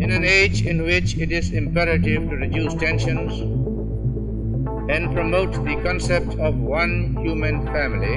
In an age in which it is imperative to reduce tensions and promote the concept of one human family,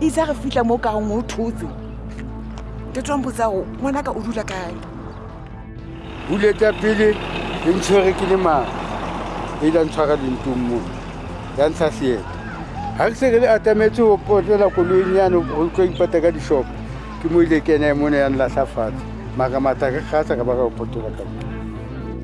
itse a re fitlha mo kaong o thotse ke tswang botsago ngwanaka o dula kae buleta pele e ntshwere ke le mang e la ntshwara dintong mo ya ntsha seeta ga ke seke le atametse go potlela koloing yane go tlo ipata ka dishopo ke mo ile kene mone ya nlatlhafatshe maka mataka kgatsa ka ba ka go potlela ka